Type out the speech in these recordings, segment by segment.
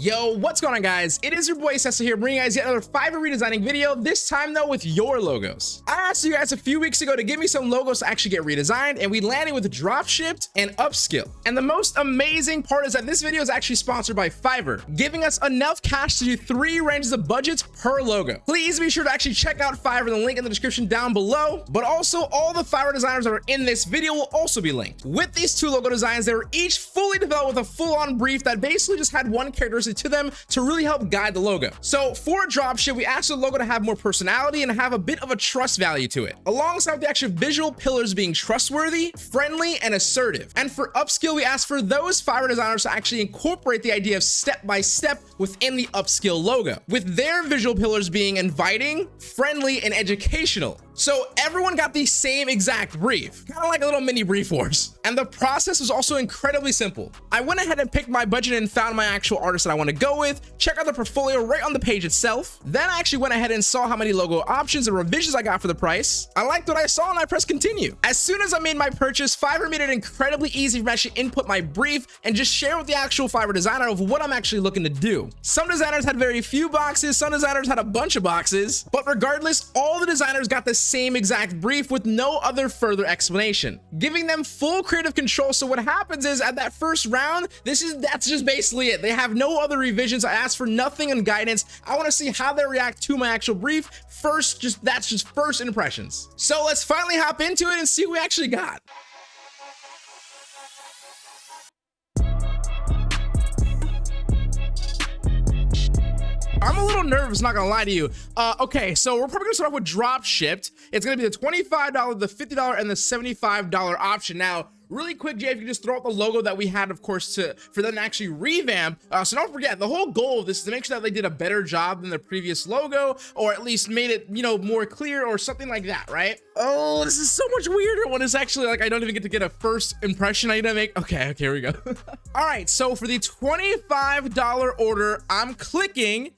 Yo, what's going on guys? It is your boy Sessa here bringing you guys yet another Fiverr redesigning video, this time though with your logos. I asked you guys a few weeks ago to give me some logos to actually get redesigned and we landed with Dropshipped and Upskill. And the most amazing part is that this video is actually sponsored by Fiverr, giving us enough cash to do three ranges of budgets per logo. Please be sure to actually check out Fiverr, the link in the description down below, but also all the Fiverr designers that are in this video will also be linked. With these two logo designs, they were each fully developed with a full-on brief that basically just had one characteristic to them to really help guide the logo. So for dropship, we asked the logo to have more personality and have a bit of a trust value to it, alongside the actual visual pillars being trustworthy, friendly, and assertive. And for upskill, we asked for those Fiverr designers to actually incorporate the idea of step by step within the upskill logo, with their visual pillars being inviting, friendly, and educational. So everyone got the same exact brief, kind of like a little mini brief wars. And the process was also incredibly simple. I went ahead and picked my budget and found my actual artist that I want to go with, check out the portfolio right on the page itself. Then I actually went ahead and saw how many logo options and revisions I got for the price. I liked what I saw and I pressed continue. As soon as I made my purchase, Fiverr made it incredibly easy for me to input my brief and just share with the actual Fiverr designer of what I'm actually looking to do. Some designers had very few boxes, some designers had a bunch of boxes, but regardless, all the designers got the same exact brief with no other further explanation, giving them full creative control. So what happens is at that first round, this is that's just basically it. They have no other revisions. I asked for nothing and guidance. I want to see how they react to my actual brief. First, just that's just first impressions. So let's finally hop into it and see what we actually got. I'm a little nervous, not gonna lie to you. Uh, okay, so we're probably gonna start off with drop shipped. It's gonna be the $25, the $50, and the $75 option. Now, really quick, Jay, if you just throw out the logo that we had, of course, to for them to actually revamp. Uh, so don't forget, the whole goal of this is to make sure that they did a better job than the previous logo, or at least made it, you know, more clear or something like that, right? Oh, this is so much weirder when it's actually like I don't even get to get a first impression I need to make. Okay, okay, here we go. All right, so for the $25 order, I'm clicking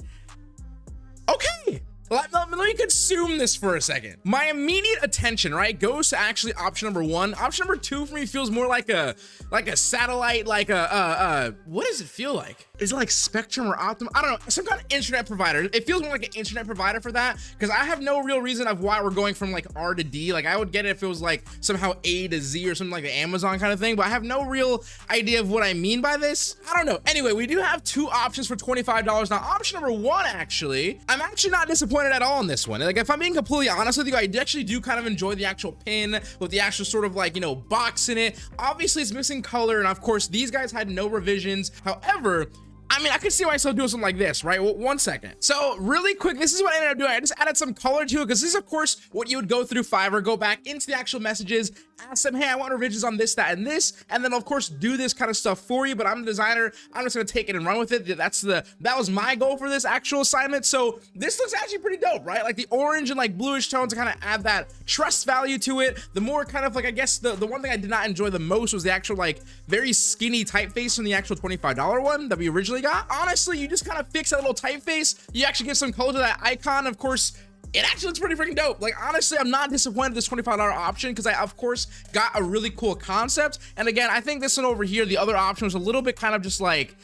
Okay. Let, let, let, me consume this for a second. My immediate attention, right, goes to actually option number one. Option number two for me feels more like a like a satellite, like a uh uh. What does it feel like? Is it like Spectrum or Optimum? I don't know. Some kind of internet provider. It feels more like an internet provider for that because I have no real reason of why we're going from like R to D. Like I would get it if it was like somehow A to Z or something like the Amazon kind of thing, but I have no real idea of what I mean by this. I don't know. Anyway, we do have two options for $25. Now, option number one, actually, I'm actually not disappointed disappointed at all in this one. Like, if I'm being completely honest with you, I actually do kind of enjoy the actual pin with the actual sort of like, you know, box in it. Obviously, it's missing color, and of course, these guys had no revisions. However, I mean, I could see myself doing something like this, right? Well, one second. So really quick, this is what I ended up doing. I just added some color to it because this is, of course, what you would go through Fiverr, or go back into the actual messages, ask them, hey, I want revisions on this, that, and this, and then, of course, do this kind of stuff for you. But I'm the designer. I'm just going to take it and run with it. That's the, that was my goal for this actual assignment. So this looks actually pretty dope, right? Like the orange and like bluish tones to kind of add that trust value to it. The more kind of like, I guess the, the one thing I did not enjoy the most was the actual like very skinny typeface from the actual $25 one that we originally Honestly, you just kind of fix that little typeface. You actually give some color to that icon. Of course, it actually looks pretty freaking dope. Like, honestly, I'm not disappointed this $25 option because I, of course, got a really cool concept. And again, I think this one over here, the other option was a little bit kind of just like,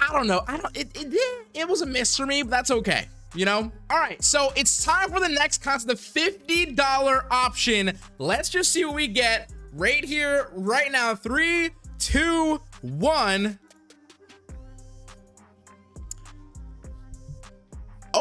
I don't know. I don't, it, it, it was a miss for me, but that's okay you know all right so it's time for the next concept the $50 option let's just see what we get right here right now three two one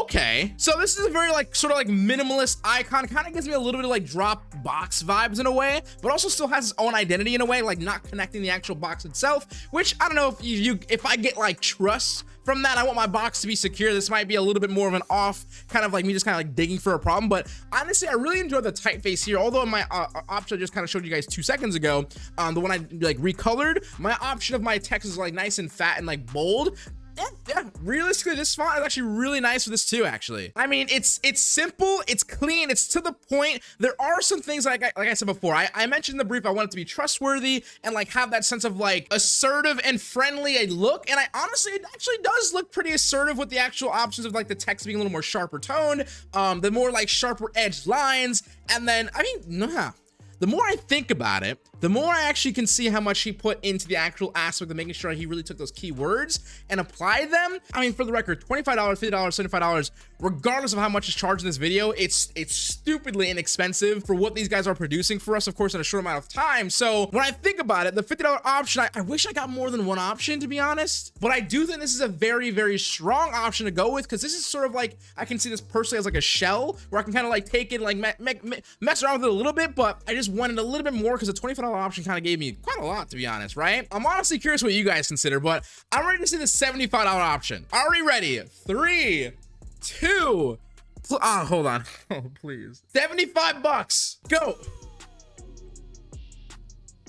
okay. So this is a very like sort of like minimalist icon. Kind of gives me a little bit of like Dropbox vibes in a way but also still has its own identity in a way like not connecting the actual box itself which i don't know if you, you if i get like trust from that i want my box to be secure. This might be a little bit more of an off kind of like me just kind of like digging for a problem but honestly i really enjoy the typeface here. Although my uh, uh, option i just kind of showed you guys two seconds ago um the one i like recolored my option of my text is like nice and fat and like bold yeah, yeah, realistically, this font is actually really nice for this too, actually. I mean, it's it's simple, it's clean, it's to the point. There are some things like I, like I said before, I, I mentioned the brief, I want it to be trustworthy and like have that sense of like assertive and friendly a look. And I honestly, it actually does look pretty assertive with the actual options of like the text being a little more sharper toned, um, the more like sharper edged lines. And then, I mean, nah, the more I think about it, the more I actually can see how much he put into the actual aspect of making sure he really took those keywords and applied them. I mean, for the record, $25, $50, $75, regardless of how much is charged in this video, it's it's stupidly inexpensive for what these guys are producing for us, of course, in a short amount of time. So when I think about it, the $50 option, I, I wish I got more than one option, to be honest. But I do think this is a very, very strong option to go with because this is sort of like, I can see this personally as like a shell where I can kind of like take it, like me me me mess around with it a little bit, but I just wanted a little bit more because the $25 option kind of gave me quite a lot, to be honest, right? I'm honestly curious what you guys consider, but I'm ready to see the $75 option. Are we ready? Three, two, oh, hold on. Oh, please. 75 bucks. Go.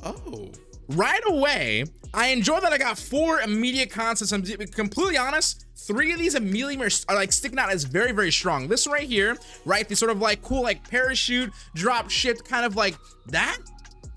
Oh. Right away, I enjoy that I got four immediate concepts. I'm completely honest. Three of these immediately are like sticking out as very, very strong. This right here, right? The sort of like cool, like parachute, drop ship, kind of like that.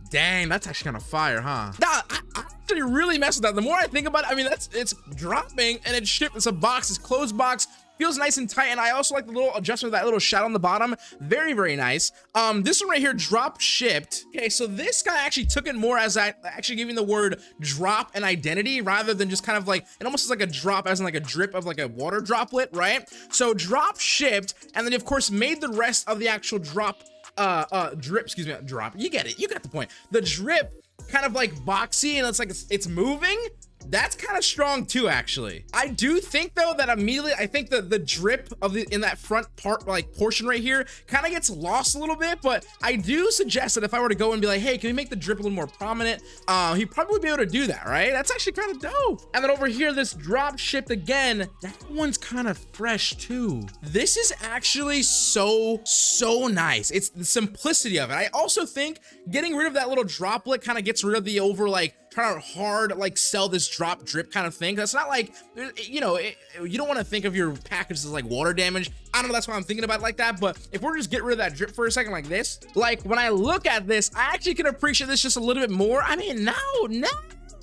Dang, that's actually kind of fire, huh? Nah, I, actually really mess with that. The more I think about it, I mean, that's it's dropping and it's shipped. It's a box, it's closed box feels nice and tight and i also like the little adjustment of that little shadow on the bottom very very nice um this one right here drop shipped okay so this guy actually took it more as i actually giving the word drop an identity rather than just kind of like it almost is like a drop as in like a drip of like a water droplet right so drop shipped and then of course made the rest of the actual drop uh uh drip excuse me drop. You get it. You got the point. The drip kind of like boxy and it's like it's, it's moving that's kind of strong too actually. I do think though that immediately i think that the drip of the in that front part like portion right here kind of gets lost a little bit but i do suggest that if i were to go and be like hey can we make the drip a little more prominent? Uh he'd probably be able to do that right? That's actually kind of dope. And then over here this drop shipped again. That one's kind of fresh too. This is actually so so nice. It's the simplicity of it. I also think getting rid of that little droplet kind of gets rid of the over like trying to hard like sell this drop drip kind of thing that's not like you know it, you don't want to think of your packages as like water damage. I don't know that's why i'm thinking about like that but if we're just get rid of that drip for a second like this like when i look at this i actually can appreciate this just a little bit more. I mean no no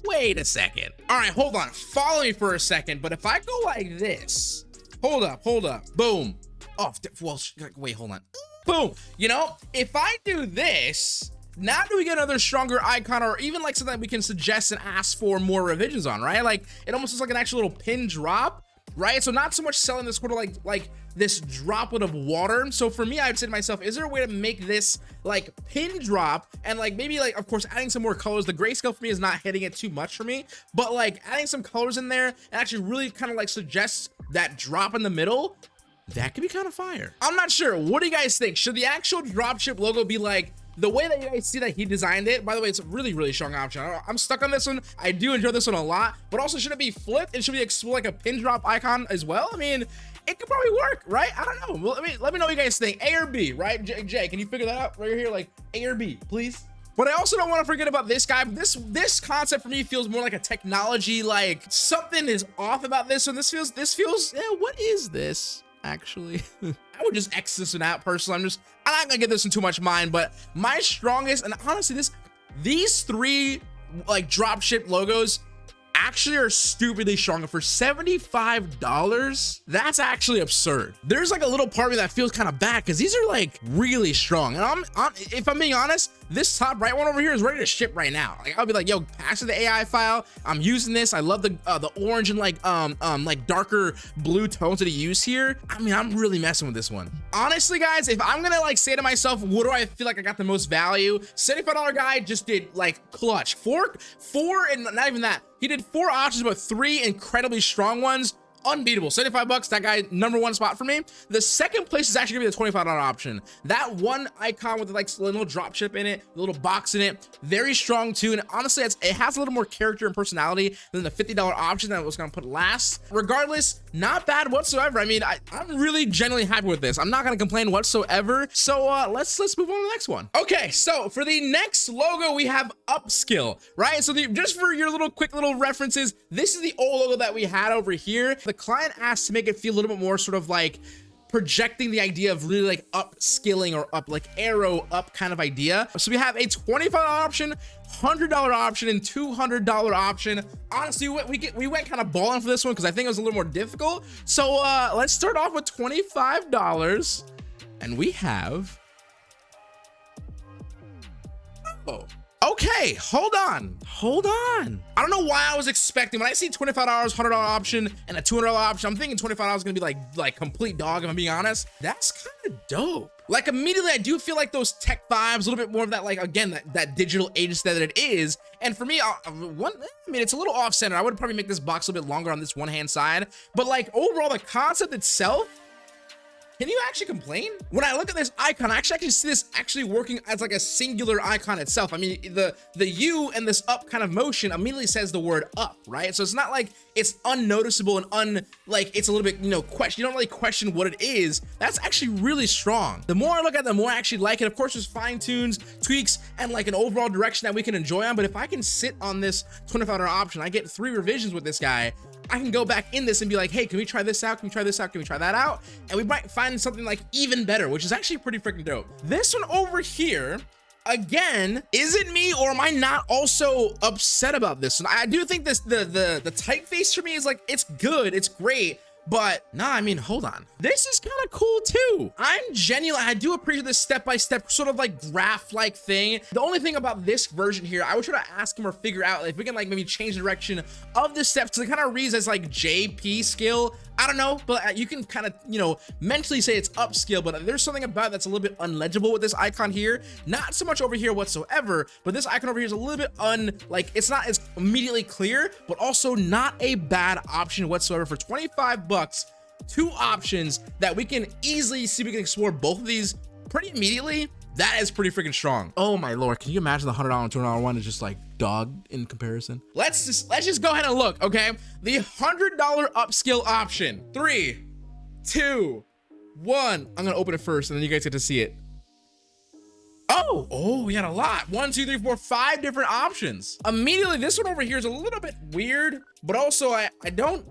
wait a second. All right hold on follow me for a second but if i go like this hold up hold up boom. Oh well wait hold on. Boom you know if i do this now do we get another stronger icon or even like something we can suggest and ask for more revisions on, right? Like it almost looks like an actual little pin drop, right? So not so much selling this of like like this droplet of water. So for me, I would say to myself, is there a way to make this like pin drop and like maybe like of course adding some more colors. The grayscale for me is not hitting it too much for me, but like adding some colors in there and actually really kind of like suggests that drop in the middle. That could be kind of fire. I'm not sure. What do you guys think? Should the actual dropship logo be like the way that you guys see that he designed it by the way it's a really really strong option. I'm stuck on this one. I do enjoy this one a lot but also should it be flipped? And should be like a pin drop icon as well? I mean it could probably work right? I don't know. Well, let me let me know what you guys think. A or b right? Jay, jay can you figure that out right here? Like a or b please? But I also don't want to forget about this guy. This this concept for me feels more like a technology, like something is off about this one. This feels this feels yeah, what is this actually? I would just X this one out personally. I'm just, I'm not gonna get this in too much mind, but my strongest, and honestly, this, these three like dropship logos actually are stupidly strong. For $75 that's actually absurd. There's like a little part of me that feels kind of bad because these are like really strong. And I'm, I'm if i'm being honest this top right one over here is ready to ship right now. Like i'll be like yo pass the ai file. I'm using this. I love the uh, the orange and like um um like darker blue tones that he used here. I mean i'm really messing with this one. Honestly guys if i'm gonna like say to myself what do i feel like i got the most value? 75 dollar guy just did like clutch. Four four and not even that he did four options but three incredibly strong ones unbeatable. 75 bucks that guy number one spot for me. The second place is actually gonna be the 25 dollar option. That one icon with like a little drop ship in it a little box in it very strong too. And honestly it has a little more character and personality than the 50 dollar option that I was gonna put last. Regardless not bad whatsoever. I mean I, i'm really genuinely happy with this. I'm not gonna complain whatsoever. So uh let's let's move on to the next one. Okay so for the next logo we have upskill right? So the, just for your little quick little references this is the old logo that we had over here. The client asked to make it feel a little bit more sort of like projecting the idea of really like upskilling or up like arrow up kind of idea. So we have a $25 option hundred dollar option and 200 dollar option. Honestly we, we, get, we went kind of balling for this one because i think it was a little more difficult. So uh let's start off with 25 dollars and we have oh Okay, hold on. Hold on. I don't know why I was expecting when I see $25, $100 option and a $200 option, I'm thinking $25 is gonna be like like complete dog, if I'm being honest. That's kind of dope. Like immediately, I do feel like those tech vibes, a little bit more of that, like again, that, that digital agency that it is. And for me, I, uh, one, I mean, it's a little off center. I would probably make this box a little bit longer on this one hand side, but like overall, the concept itself can you actually complain? When I look at this icon, I actually, see this actually working as like a singular icon itself. I mean, the, the U and this up kind of motion immediately says the word up, right? So it's not like it's unnoticeable and un, like it's a little bit, you know, question. You don't really question what it is. That's actually really strong. The more I look at it, the more I actually like it. Of course, there's fine tunes, tweaks, and like an overall direction that we can enjoy on. But if I can sit on this 25 option, I get three revisions with this guy. I can go back in this and be like, hey, can we try this out? Can we try this out? Can we try that out? And we might find something like even better, which is actually pretty freaking dope. This one over here, again is it me or am i not also upset about this and i do think this the the the typeface for me is like it's good it's great but nah, I mean, hold on. This is kind of cool too. I'm genuinely, I do appreciate this step-by-step -step sort of like graph-like thing. The only thing about this version here, I would try to ask him or figure out if we can like maybe change the direction of the steps to kind of reads as like JP skill I don't know, but uh, you can kind of, you know, mentally say it's upscale, but there's something about that's a little bit unlegible with this icon here. Not so much over here whatsoever, but this icon over here is a little bit un, like, it's not as immediately clear, but also not a bad option whatsoever for 25 bucks. Two options that we can easily see we can explore both of these pretty immediately that is pretty freaking strong. Oh my lord, can you imagine the $100 and $200 one is just like dog in comparison? Let's just, let's just go ahead and look, okay? The $100 upskill option. Three, two, one. I'm gonna open it first and then you guys get to see it. Oh, oh, we had a lot. One, two, three, four, five different options. Immediately, this one over here is a little bit weird, but also I, I don't,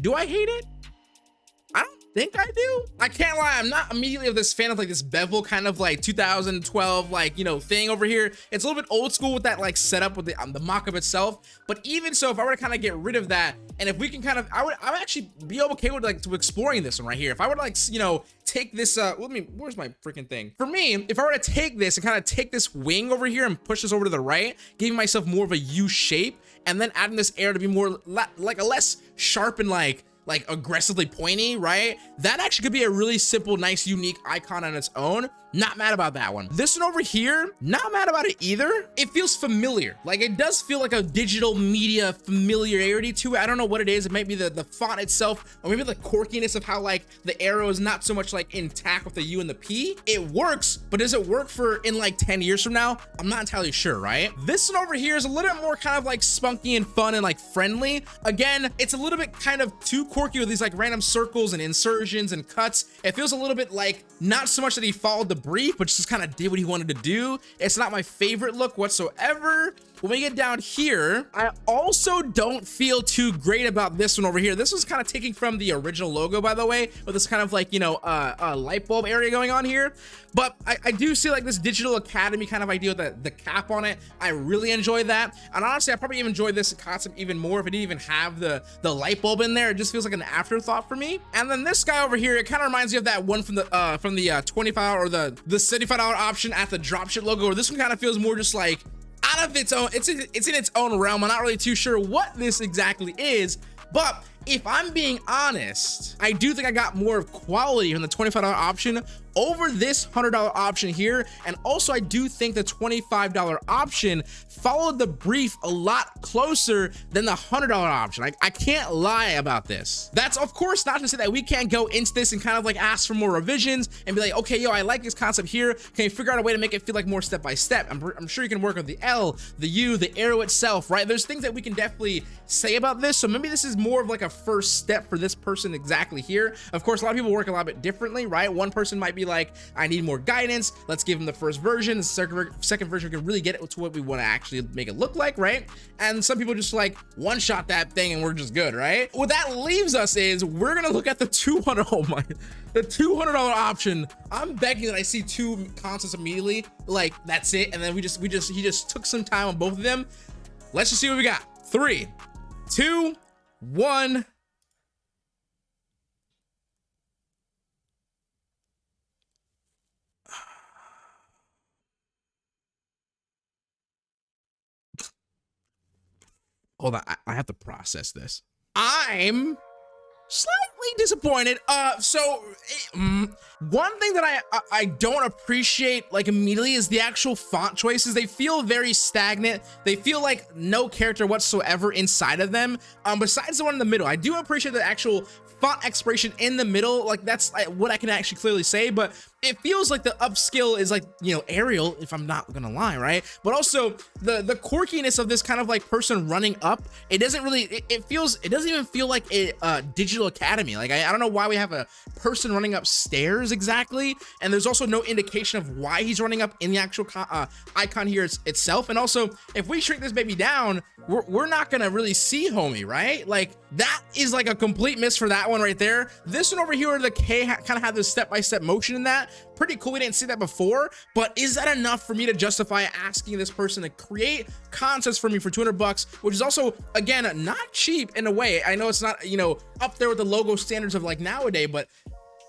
do I hate it? Think I do. I can't lie, I'm not immediately of this fan of like this bevel kind of like 2012 like, you know, thing over here. It's a little bit old school with that like setup with the, um, the mock-up itself. But even so, if I were to kind of get rid of that, and if we can kind of, I would, I would actually be okay with like to exploring this one right here. If I were to like, you know, take this, uh, let me, where's my freaking thing? For me, if I were to take this and kind of take this wing over here and push this over to the right, giving myself more of a U shape, and then adding this air to be more like a less sharp and like, like aggressively pointy, right? That actually could be a really simple, nice, unique icon on its own. Not mad about that one. This one over here, not mad about it either. It feels familiar. Like it does feel like a digital media familiarity to it. I don't know what it is. It might be the, the font itself, or maybe the quirkiness of how like the arrow is not so much like intact with the U and the P. It works, but does it work for in like 10 years from now? I'm not entirely sure, right? This one over here is a little bit more kind of like spunky and fun and like friendly. Again, it's a little bit kind of too quirky with these like random circles and insertions and cuts. It feels a little bit like not so much that he followed the brief, but just kind of did what he wanted to do. It's not my favorite look whatsoever. When we get down here, I also don't feel too great about this one over here. This was kind of taking from the original logo, by the way, with this kind of like, you know, uh, uh light bulb area going on here. But I, I, do see like this digital academy kind of idea with the, the cap on it. I really enjoy that. And honestly, I probably even enjoy this concept even more if it didn't even have the, the light bulb in there. It just feels like an afterthought for me. And then this guy over here, it kind of reminds me of that one from the uh, from the uh, 25 or the, the $75 option at the dropship logo, or this one kind of feels more just like its own it's in, it's in its own realm. I'm not really too sure what this exactly is but if I'm being honest, I do think I got more of quality from the $25 option over this $100 option here. And also I do think the $25 option followed the brief a lot closer than the $100 option. I, I can't lie about this. That's of course not to say that we can't go into this and kind of like ask for more revisions and be like, okay, yo, I like this concept here. Can you figure out a way to make it feel like more step by step? I'm, I'm sure you can work on the L, the U, the arrow itself, right? There's things that we can definitely say about this. So maybe this is more of like a first step for this person exactly here. Of course, a lot of people work a lot bit differently, right? One person might be like, I need more guidance. Let's give them the first version. The second, version can really get it to what we want to actually make it look like, right? And some people just like one shot that thing and we're just good, right? What that leaves us is we're going to look at the 200. Oh my, the $200 option. I'm begging that I see two concepts immediately. Like that's it. And then we just, we just, he just took some time on both of them. Let's just see what we got. Three, two, one. Hold on, I, have to process this. I'm slightly disappointed. Uh, so mm, one thing that I, I, I don't appreciate like immediately is the actual font choices. They feel very stagnant. They feel like no character whatsoever inside of them. Um, besides the one in the middle, I do appreciate the actual font expiration in the middle. Like that's what I can actually clearly say, but it feels like the upskill is like, you know, Arial, if I'm not gonna lie, right? But also the the quirkiness of this kind of like person running up, it doesn't really, it, it feels, it doesn't even feel like a uh, digital academy. Like, I, I don't know why we have a person running upstairs exactly. And there's also no indication of why he's running up in the actual uh, icon here itself. And also, if we shrink this baby down, we're, we're not gonna really see homie, right? Like that is like a complete miss for that one right there. This one over here, the K kind of had this step-by-step -step motion in that pretty cool. We didn't see that before, but is that enough for me to justify asking this person to create concepts for me for 200 bucks, which is also, again, not cheap in a way. I know it's not, you know, up there with the logo standards of like nowadays, but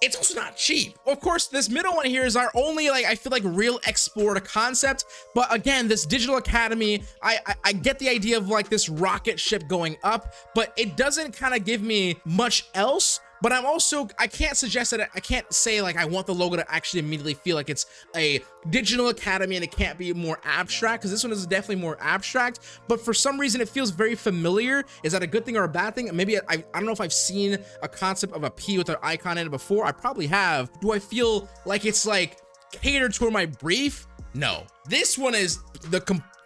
it's also not cheap. Of course, this middle one here is our only, like, I feel like real explored concept. But again, this digital academy, I, I, I get the idea of like this rocket ship going up, but it doesn't kind of give me much else but I'm also, I can't suggest that, I can't say like I want the logo to actually immediately feel like it's a digital academy and it can't be more abstract because this one is definitely more abstract, but for some reason it feels very familiar. Is that a good thing or a bad thing? Maybe I, I don't know if I've seen a concept of a P with an icon in it before. I probably have. Do I feel like it's like catered toward my brief? No. This one is the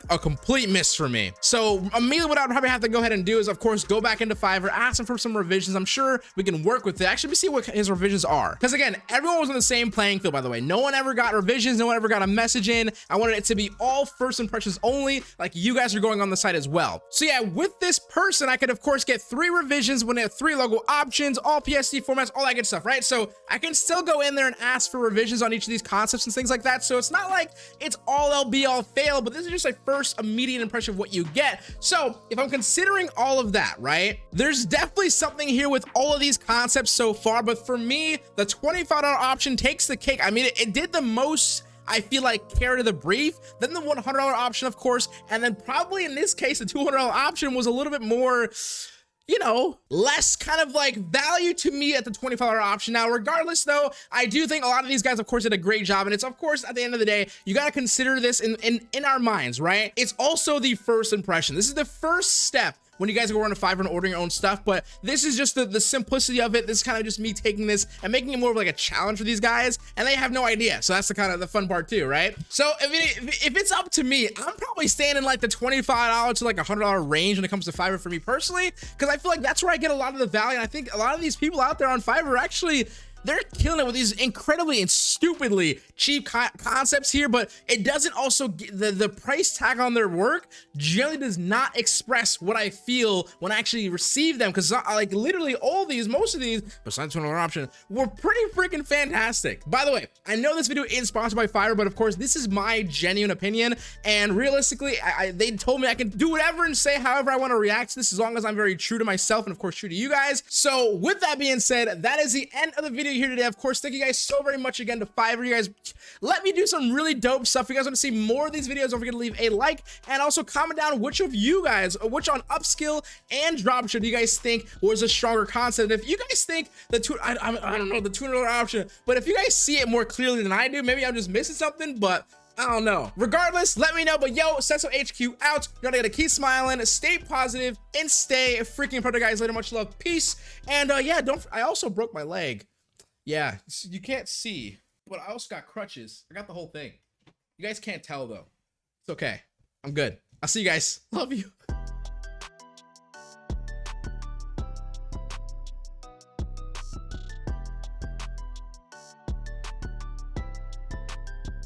a complete miss for me. So uh, immediately what I would probably have to go ahead and do is of course go back into Fiverr, ask him for some revisions. I'm sure we can work with it. Actually, we see what his revisions are. Because again, everyone was on the same playing field, by the way. No one ever got revisions. No one ever got a message in. I wanted it to be all first impressions only, like you guys are going on the site as well. So yeah, with this person, I could of course get three revisions when they have three logo options, all PSD formats, all that good stuff, right? So I can still go in there and ask for revisions on each of these concepts and things like that. So it's not like it's all LB all fail, but this is just a first immediate impression of what you get. So if I'm considering all of that, right, there's definitely something here with all of these concepts so far. But for me, the $25 option takes the cake. I mean, it, it did the most I feel like care to the brief, then the $100 option, of course, and then probably in this case, the $200 option was a little bit more you know, less kind of like value to me at the $25 option. Now, regardless though, I do think a lot of these guys, of course, did a great job. And it's, of course, at the end of the day, you got to consider this in, in, in our minds, right? It's also the first impression. This is the first step when you guys go a Fiverr and ordering your own stuff. But this is just the, the simplicity of it. This is kind of just me taking this and making it more of like a challenge for these guys. And they have no idea. So that's the kind of the fun part too, right? So if, it, if it's up to me, I'm probably staying in like the $25 to like a $100 range when it comes to Fiverr for me personally. Because I feel like that's where I get a lot of the value. And I think a lot of these people out there on Fiverr actually they're killing it with these incredibly and stupidly cheap co concepts here, but it doesn't also the the price tag on their work generally does not express what I feel when I actually receive them. Because uh, like literally all these, most of these, besides one other option, were pretty freaking fantastic. By the way, I know this video is sponsored by Fiverr, but of course this is my genuine opinion. And realistically, I, I, they told me I can do whatever and say however I want to react to this, as long as I'm very true to myself and of course true to you guys. So with that being said, that is the end of the video video here today. Of course, thank you guys so very much again to Fiverr. You guys let me do some really dope stuff. If you guys want to see more of these videos, don't forget to leave a like and also comment down which of you guys, which on upskill and dropship do you guys think was a stronger concept. If you guys think the two, I, I, I don't know, the $200 option, but if you guys see it more clearly than I do, maybe I'm just missing something, but I don't know. Regardless, let me know. But yo, Sesso HQ out. You gotta keep smiling, stay positive, and stay freaking productive, guys. Later, much love, peace, and uh, yeah, don't. I also broke my leg. Yeah, you can't see, but I also got crutches. I got the whole thing. You guys can't tell though. It's okay. I'm good. I'll see you guys. Love you.